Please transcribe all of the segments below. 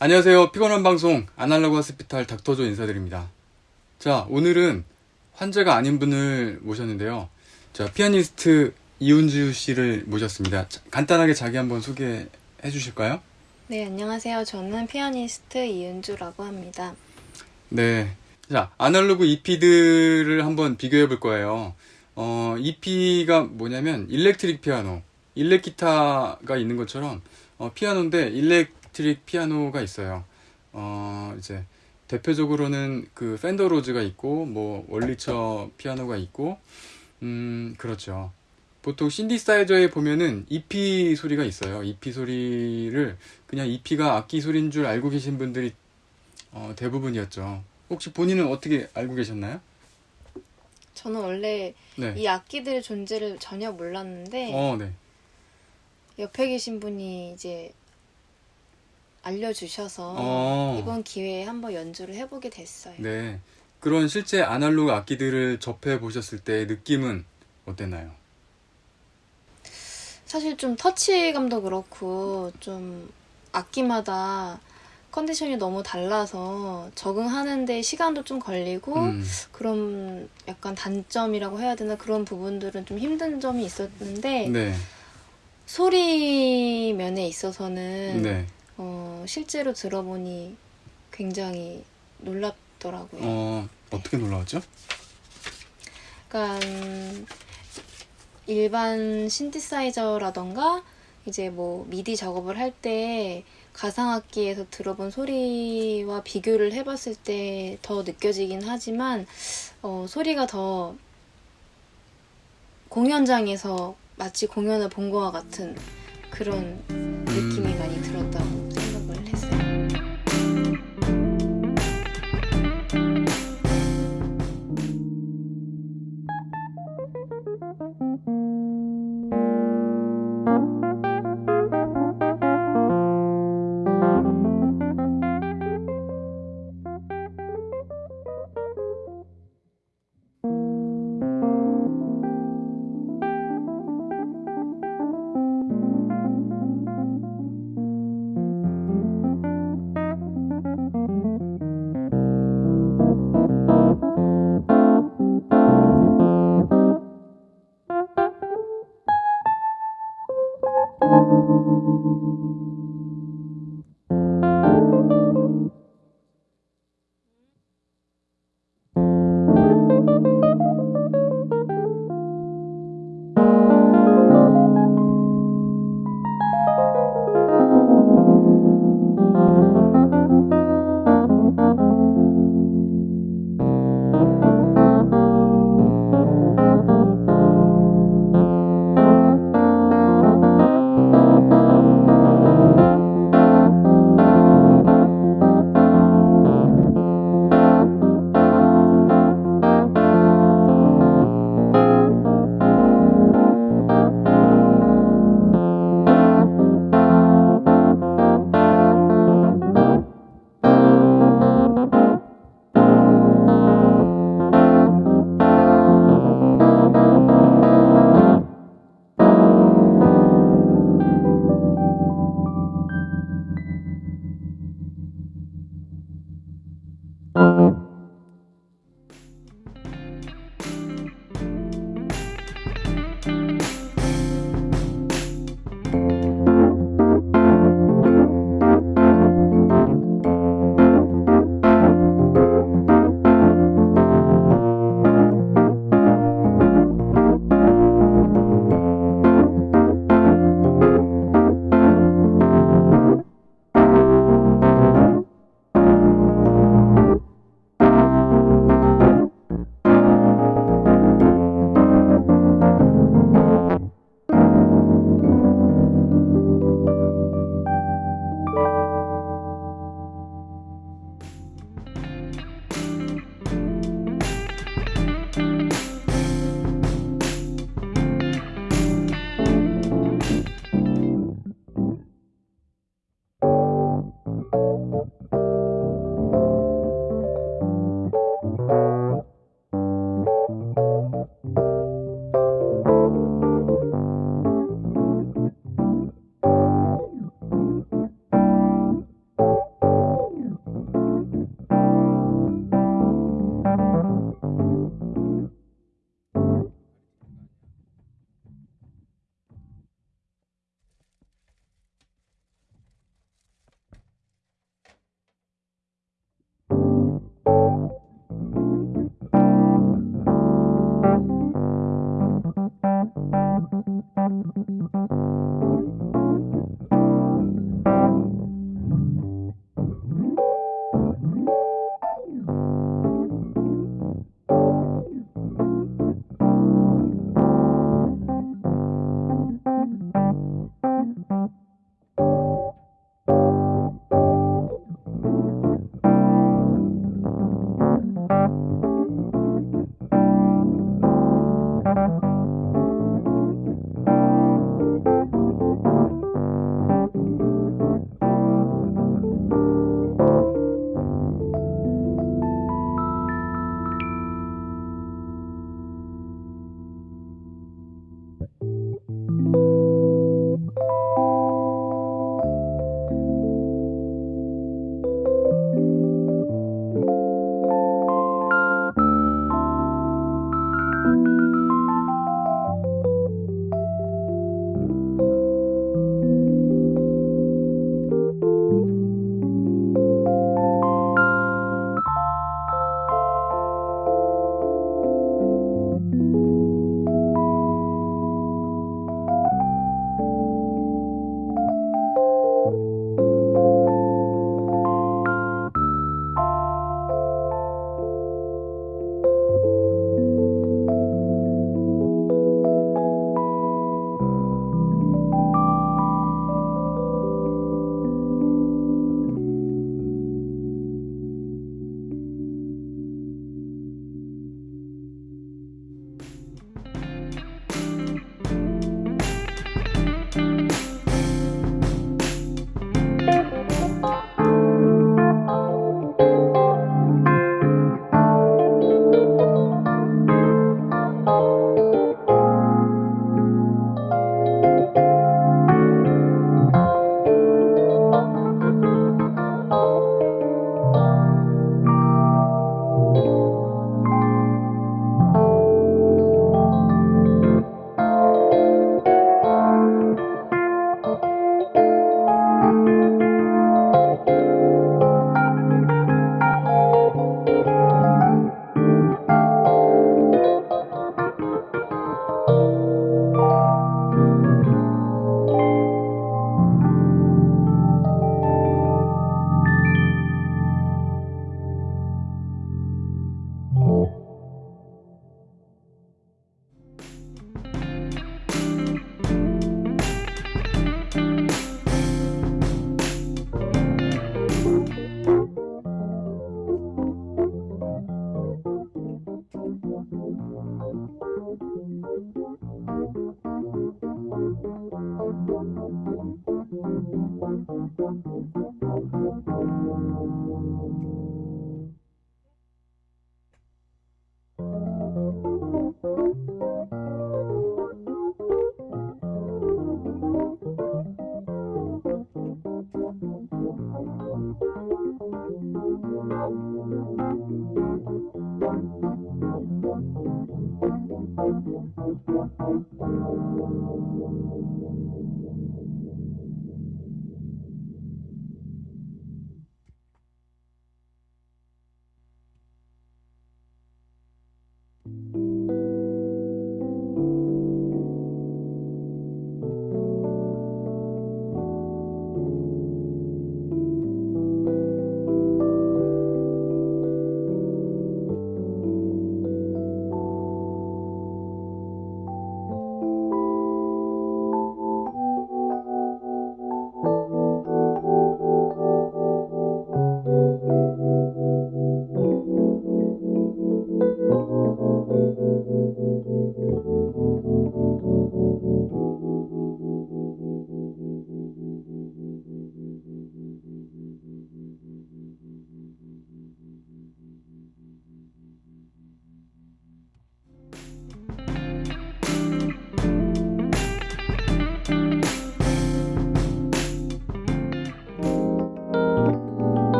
안녕하세요. 피곤한 방송 아날로그 하스피탈 닥터조 인사드립니다. 자, 오늘은 환자가 아닌 분을 모셨는데요. 자, 피아니스트 이은주 씨를 모셨습니다. 자, 간단하게 자기 한번 소개해 주실까요? 네, 안녕하세요. 저는 피아니스트 이은주라고 합니다. 네. 자, 아날로그 EP들을 한번 비교해 볼 거예요. 어, EP가 뭐냐면 일렉트릭 피아노, 일렉 기타가 있는 것처럼 어, 피아노인데 electric 피아노가 있어요. 어, 이제 대표적으로는 그 Fender Rhodes가 있고 뭐 원리처 피아노가 있고 음, 그렇죠. 보통 신디사이저에 보면은 EP 소리가 있어요. EP 소리를 그냥 EP가 악기 소리인 줄 알고 계신 분들이 어, 대부분이었죠. 혹시 본인은 어떻게 알고 계셨나요? 저는 원래 네. 이 악기들의 존재를 전혀 몰랐는데 어, 네. 옆에 계신 분이 이제 알려주셔서 어. 이번 기회에 한번 연주를 해보게 됐어요. 네. 그런 실제 아날로그 악기들을 접해 보셨을 때 느낌은 어땠나요? 사실 좀 터치감도 그렇고 좀 악기마다 컨디션이 너무 달라서 적응하는데 시간도 좀 걸리고 음, 그런 약간 단점이라고 해야 되나 그런 부분들은 좀 힘든 점이 있었는데 네. 소리 면에 있어서는 네. 어, 실제로 들어보니 굉장히 놀랍더라고요. 어, 어떻게 놀라웠죠? 약간 일반 신디사이저라던가 이제 뭐 미디 작업을 할 때 가상악기에서 들어본 소리와 비교를 해봤을 때 더 느껴지긴 하지만 어, 소리가 더 공연장에서 마치 공연을 본 것과 같은 그런 느낌이 많이 들었다고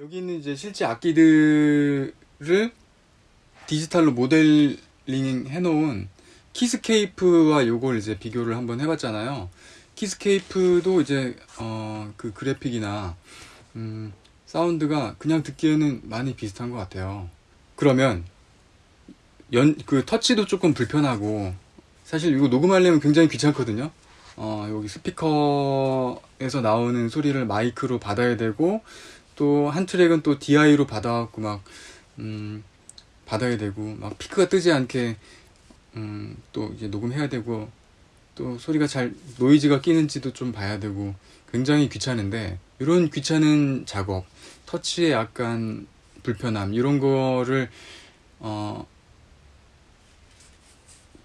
여기 있는 이제 실제 악기들을 디지털로 모델링 해놓은 Keyscape와 요걸 이제 비교를 한번 해봤잖아요. Keyscape도 이제 어 그 그래픽이나 음 사운드가 그냥 듣기에는 많이 비슷한 것 같아요. 그러면 연 그 터치도 조금 불편하고 사실 이거 녹음하려면 굉장히 귀찮거든요. 어 여기 스피커에서 나오는 소리를 마이크로 받아야 되고 또 한 트랙은 또 DI로 받아갖고 막, 음, 받아야 되고, 막 피크가 뜨지 않게, 음, 또 이제 녹음해야 되고, 또 소리가 잘, 노이즈가 끼는지도 좀 봐야 되고, 굉장히 귀찮은데, 이런 귀찮은 작업, 터치의 약간 불편함, 이런 거를, 어,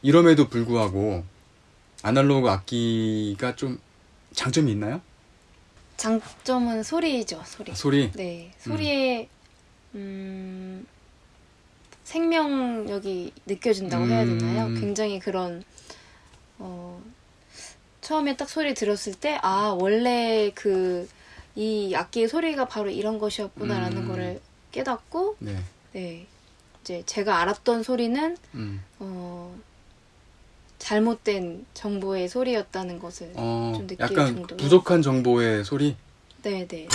이럼에도 불구하고, 아날로그 악기가 좀 장점이 있나요? 장점은 소리죠, 소리. 소리? 네, 소리에 음, 생명력이 느껴진다고 해야 되나요? 음. 굉장히 그런 어, 처음에 딱 소리 들었을 때 아 원래 그 이 악기의 소리가 바로 이런 것이었구나라는 음. 거를 깨닫고 네. 네 이제 제가 알았던 소리는 음. 어, 잘못된 정보의 소리였다는 것을 어, 좀 느낄 약간 정도로. 부족한 정보의 소리. 네네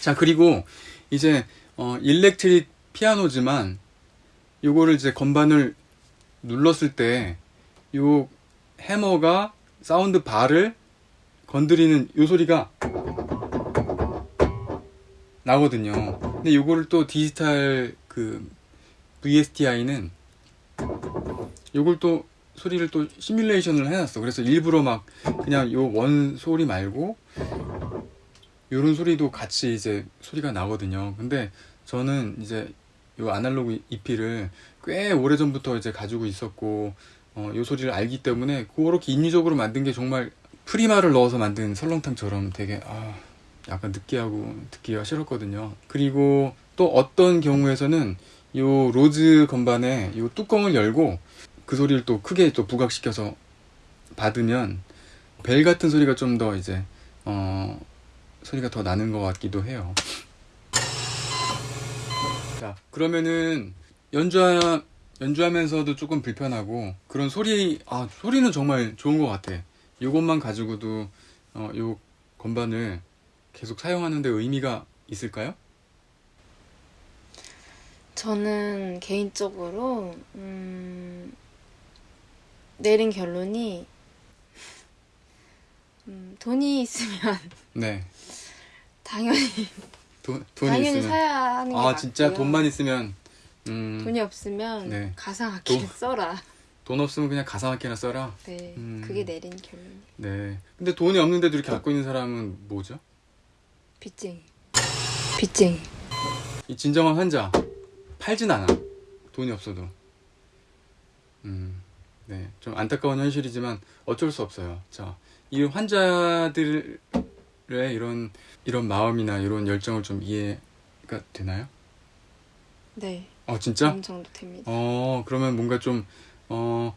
자, 그리고 이제 어, electric 피아노지만 요거를 이제 건반을 눌렀을 때 요 해머가 sound bar를 건드리는 요 소리가 나거든요. 근데 요거를 또 디지털 그 VSTI는 요걸 또 소리를 또 시뮬레이션을 해놨어. 그래서 일부러 막 그냥 요 원 소리 말고 요런 소리도 같이 이제 소리가 나거든요. 근데 저는 이제 요 아날로그 EP를 꽤 오래 전부터 이제 가지고 있었고 어, 요 소리를 알기 때문에 그렇게 인위적으로 만든 게 정말 프리마를 넣어서 만든 설렁탕처럼 되게 아 약간 느끼하고 듣기가 싫었거든요. 그리고 또 어떤 경우에서는 요 로즈 건반에 요 뚜껑을 열고 그 소리를 또 크게 또 부각시켜서 받으면 벨 같은 소리가 좀 더 이제 어 소리가 더 나는 것 같기도 해요. 자 그러면은 연주하 연주하면서도 조금 불편하고 그런 소리 아 소리는 정말 좋은 것 같아. 요것만 가지고도 어, 요 건반을 계속 사용하는데 의미가 있을까요? 저는 개인적으로 음, 내린 결론이 음, 돈이 있으면 네. 당연히 돈, 돈이 당연히 있으면 사야 하는 게아 진짜 맞고요. 돈만 있으면 음, 돈이 없으면 네. 가상악기 돈- 써라. 돈 없으면 그냥 가상악기나 써라. 네, 음. 그게 내린 결론. 네. 근데 돈이 없는데도 이렇게 갖고 있는 사람은 뭐죠? 빚쟁이. 빚쟁이. 이 진정한 환자 팔진 않아. 돈이 없어도. 음, 네. 좀 안타까운 현실이지만 어쩔 수 없어요. 자, 이 환자들의 이런 이런 마음이나 이런 열정을 좀 이해가 되나요? 네, 어, 진짜? 어느 정도 됩니다. 어, 그러면 뭔가 좀, 어,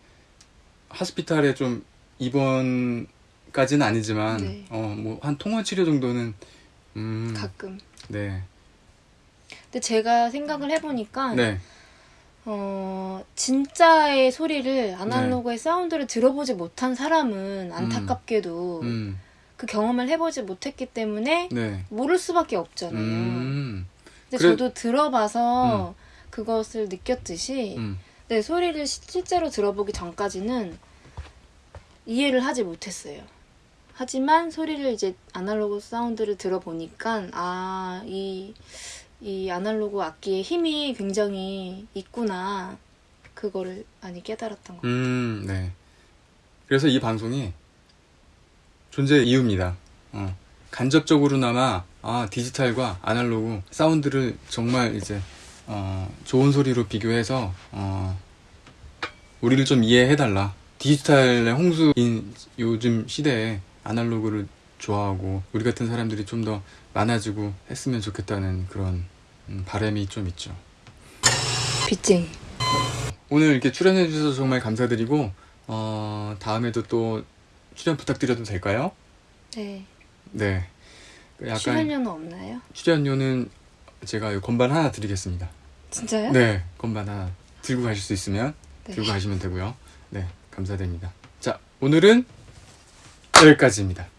하스피탈에 좀 입원까지는 아니지만, 네. 어, 뭐, 한 통원 치료 정도는, 음, 가끔. 네. 근데 제가 생각을 해보니까 네. 어, 진짜의 소리를 아날로그의 사운드를 들어보지 못한 사람은 안타깝게도 음, 그 경험을 해보지 못했기 때문에 네. 모를 수밖에 없잖아요. 음, 근데 그래- 저도 들어봐서 그것을 느꼈듯이 음, 네, 소리를 시- 실제로 들어보기 전까지는 이해를 하지 못했어요. 하지만 소리를 이제 아날로그 사운드를 들어보니까 아, 이, 이 아날로그 악기의 힘이 굉장히 있구나. 그거를 많이 깨달았던 것 같아요. 음, 네. 그래서 이 방송이 존재의 이유입니다. 어, 간접적으로나마, 아, 디지털과 아날로그 사운드를 정말 이제, 어, 좋은 소리로 비교해서, 어, 우리를 좀 이해해달라. 디지털의 홍수인 요즘 시대에 아날로그를 좋아하고, 우리 같은 사람들이 좀 더 많아지고 했으면 좋겠다는 그런 음, 바람이 좀 있죠. 빚쟁이. 오늘 이렇게 출연해 주셔서 정말 감사드리고, 어, 다음에도 또 출연 부탁드려도 될까요? 네. 네. 그 약간 출연료는 없나요? 출연료는 제가 이 건반 하나 드리겠습니다. 진짜요? 네, 건반 하나 들고 가실 수 있으면 네. 들고 가시면 되고요. 네, 감사드립니다. 자, 오늘은 여기까지입니다.